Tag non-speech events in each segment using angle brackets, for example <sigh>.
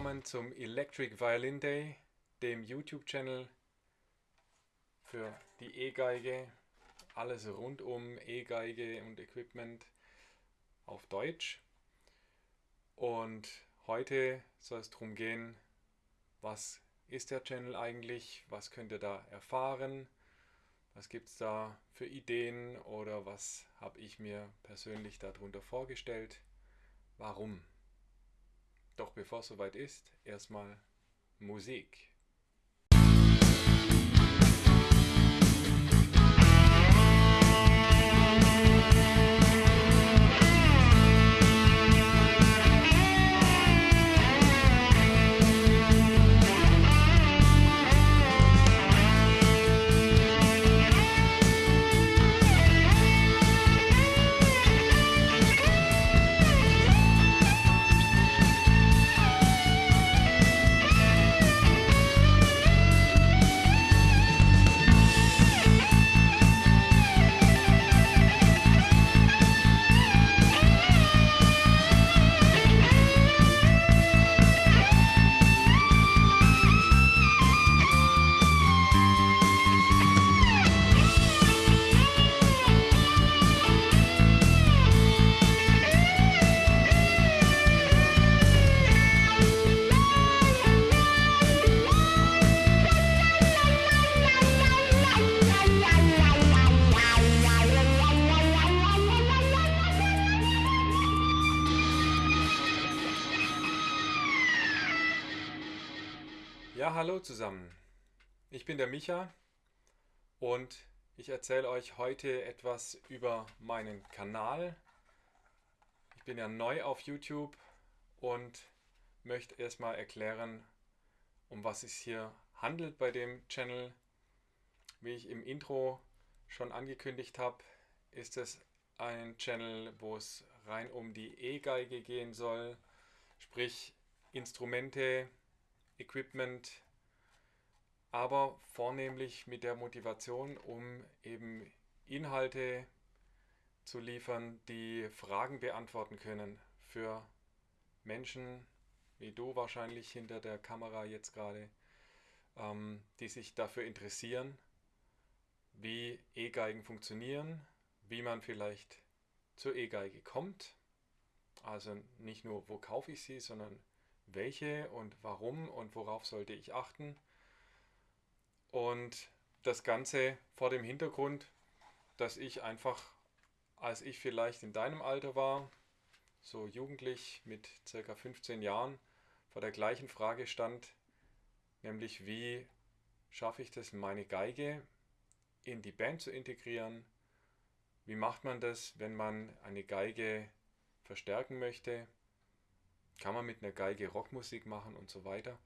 Willkommen zum Electric Violin Day, dem YouTube-Channel für die E-Geige. Alles rund um E-Geige und Equipment auf Deutsch. Und heute soll es darum gehen, was ist der Channel eigentlich, was könnt ihr da erfahren, was gibt es da für Ideen oder was habe ich mir persönlich darunter vorgestellt, warum. Doch bevor es soweit ist, erstmal Musik. Ja, hallo zusammen. Ich bin der Micha und ich erzähle euch heute etwas über meinen Kanal. Ich bin ja neu auf YouTube und möchte erstmal erklären, um was es hier handelt bei dem Channel. Wie ich im Intro schon angekündigt habe, ist es ein Channel, wo es rein um die E-Geige gehen soll, sprich Instrumente, Equipment, aber vornehmlich mit der Motivation, um eben Inhalte zu liefern, die Fragen beantworten können für Menschen wie du wahrscheinlich hinter der Kamera jetzt gerade, ähm, die sich dafür interessieren, wie E-Geigen funktionieren, wie man vielleicht zur E-Geige kommt. Also nicht nur, wo kaufe ich sie, sondern welche und warum und worauf sollte ich achten. Und das Ganze vor dem Hintergrund, dass ich einfach, als ich vielleicht in deinem Alter war, so jugendlich mit circa 15 Jahren, vor der gleichen Frage stand, nämlich wie schaffe ich das, meine Geige in die Band zu integrieren? Wie macht man das, wenn man eine Geige verstärken möchte? Kann man mit einer Geige Rockmusik machen und so weiter?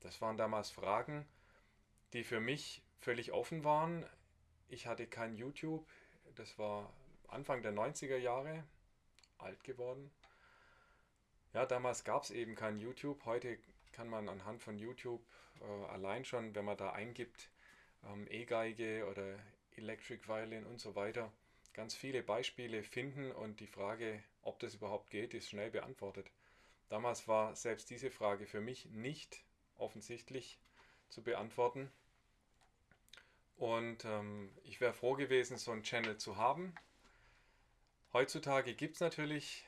Das waren damals Fragen, die für mich völlig offen waren. Ich hatte kein YouTube, das war Anfang der 90er Jahre, alt geworden. Ja, damals gab es eben kein YouTube. Heute kann man anhand von YouTube äh, allein schon, wenn man da eingibt, ähm, E-Geige oder Electric Violin und so weiter, ganz viele Beispiele finden und die Frage, ob das überhaupt geht, ist schnell beantwortet. Damals war selbst diese Frage für mich nicht offensichtlich zu beantworten. Und ähm, ich wäre froh gewesen, so einen Channel zu haben. Heutzutage gibt es natürlich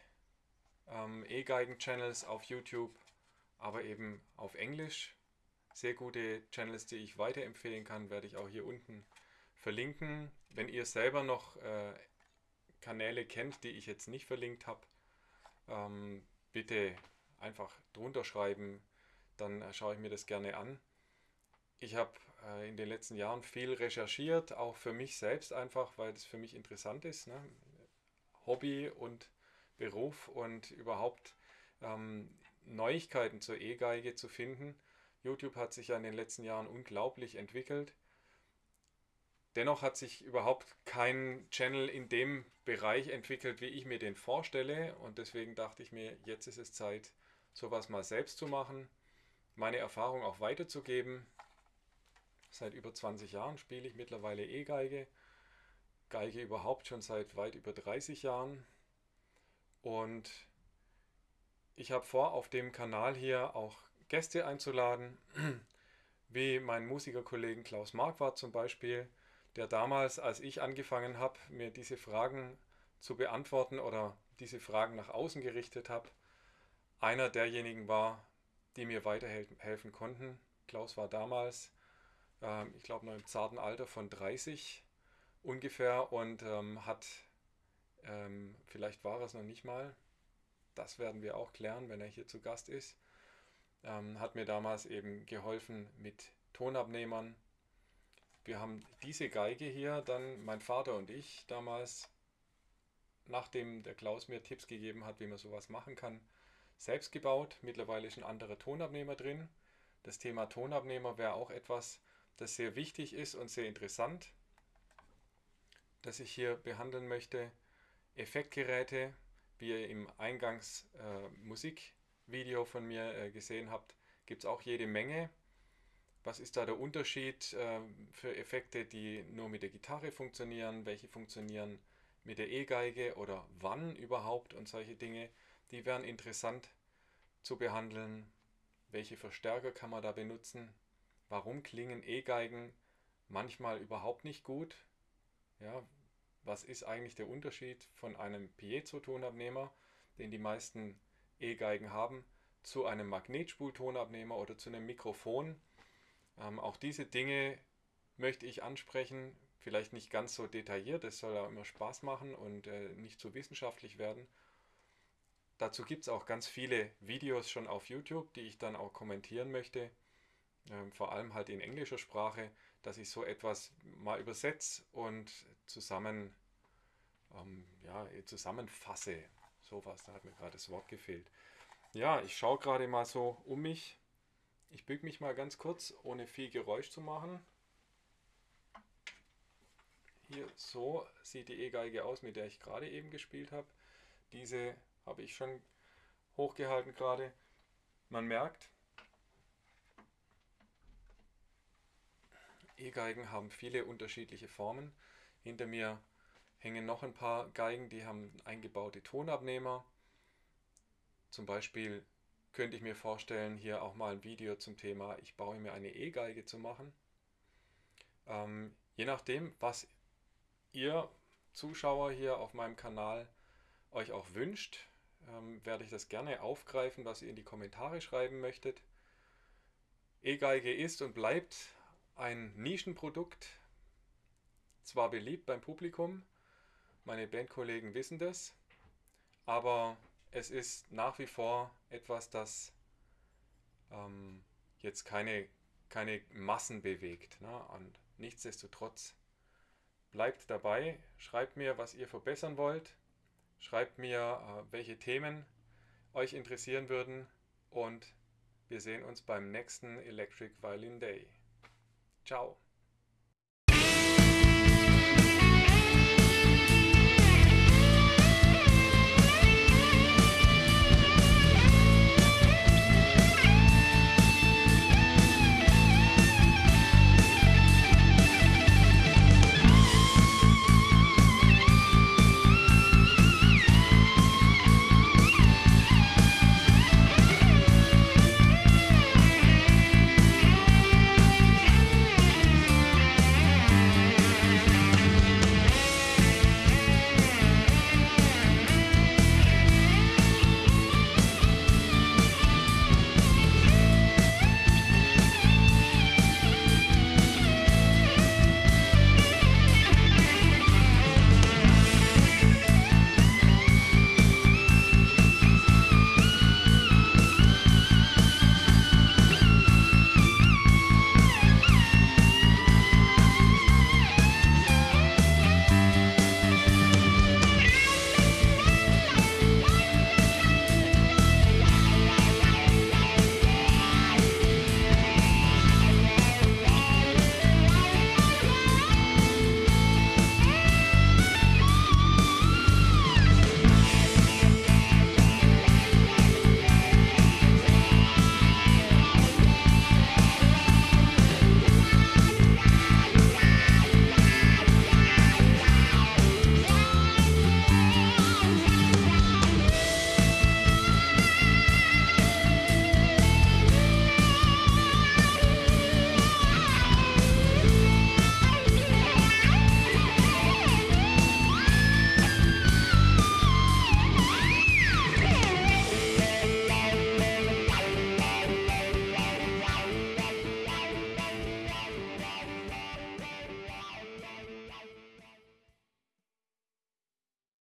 ähm, E-Geigen-Channels auf YouTube, aber eben auf Englisch. Sehr gute Channels, die ich weiterempfehlen kann, werde ich auch hier unten verlinken. Wenn ihr selber noch äh, Kanäle kennt, die ich jetzt nicht verlinkt habe, ähm, bitte einfach drunter schreiben, dann schaue ich mir das gerne an. Ich habe äh, in den letzten Jahren viel recherchiert, auch für mich selbst einfach, weil das für mich interessant ist. Ne? Hobby und Beruf und überhaupt ähm, Neuigkeiten zur E-Geige zu finden. YouTube hat sich ja in den letzten Jahren unglaublich entwickelt. Dennoch hat sich überhaupt kein Channel in dem Bereich entwickelt, wie ich mir den vorstelle. Und deswegen dachte ich mir, jetzt ist es Zeit, sowas mal selbst zu machen, meine Erfahrung auch weiterzugeben. Seit über 20 Jahren spiele ich mittlerweile E-Geige. Geige überhaupt schon seit weit über 30 Jahren. Und ich habe vor, auf dem Kanal hier auch Gäste einzuladen, <clears throat> wie mein Musikerkollegen Klaus Marquardt zum Beispiel, der damals, als ich angefangen habe, mir diese Fragen zu beantworten oder diese Fragen nach außen gerichtet habe, einer derjenigen war, die mir weiterhelfen konnten. Klaus war damals, äh, ich glaube, noch im zarten Alter von 30 ungefähr und ähm, hat, ähm, vielleicht war es noch nicht mal, das werden wir auch klären, wenn er hier zu Gast ist, ähm, hat mir damals eben geholfen mit Tonabnehmern. Wir haben diese Geige hier, dann mein Vater und ich damals, nachdem der Klaus mir Tipps gegeben hat, wie man sowas machen kann, selbst gebaut. Mittlerweile ist ein anderer Tonabnehmer drin. Das Thema Tonabnehmer wäre auch etwas, das sehr wichtig ist und sehr interessant, das ich hier behandeln möchte. Effektgeräte, wie ihr im Eingangs äh, von mir äh, gesehen habt, gibt es auch jede Menge. Was ist da der Unterschied äh, für Effekte, die nur mit der Gitarre funktionieren? Welche funktionieren mit der E-Geige oder wann überhaupt und solche Dinge? Die wären interessant zu behandeln. Welche Verstärker kann man da benutzen? Warum klingen E-Geigen manchmal überhaupt nicht gut? Ja, was ist eigentlich der Unterschied von einem Piezo-Tonabnehmer, den die meisten E-Geigen haben, zu einem Magnetspultonabnehmer oder zu einem Mikrofon? Ähm, auch diese Dinge möchte ich ansprechen, vielleicht nicht ganz so detailliert, es soll auch immer Spaß machen und äh, nicht zu wissenschaftlich werden. Dazu gibt es auch ganz viele Videos schon auf YouTube, die ich dann auch kommentieren möchte, ähm, vor allem halt in englischer Sprache, dass ich so etwas mal übersetze und zusammen, ähm, ja, zusammenfasse. Sowas, da hat mir gerade das Wort gefehlt. Ja, ich schaue gerade mal so um mich. Ich büge mich mal ganz kurz, ohne viel Geräusch zu machen. Hier so sieht die E-Geige aus, mit der ich gerade eben gespielt habe. Diese habe ich schon hochgehalten gerade. Man merkt, E-Geigen haben viele unterschiedliche Formen. Hinter mir hängen noch ein paar Geigen, die haben eingebaute Tonabnehmer. Zum Beispiel könnte ich mir vorstellen, hier auch mal ein Video zum Thema Ich baue mir eine E-Geige zu machen. Ähm, je nachdem, was ihr Zuschauer hier auf meinem Kanal euch auch wünscht, ähm, werde ich das gerne aufgreifen, was ihr in die Kommentare schreiben möchtet. E-Geige ist und bleibt ein Nischenprodukt, zwar beliebt beim Publikum, meine Bandkollegen wissen das, aber es ist nach wie vor etwas, das ähm, jetzt keine, keine Massen bewegt. Ne? Und nichtsdestotrotz bleibt dabei, schreibt mir, was ihr verbessern wollt, schreibt mir, äh, welche Themen euch interessieren würden und wir sehen uns beim nächsten Electric Violin Day. Ciao!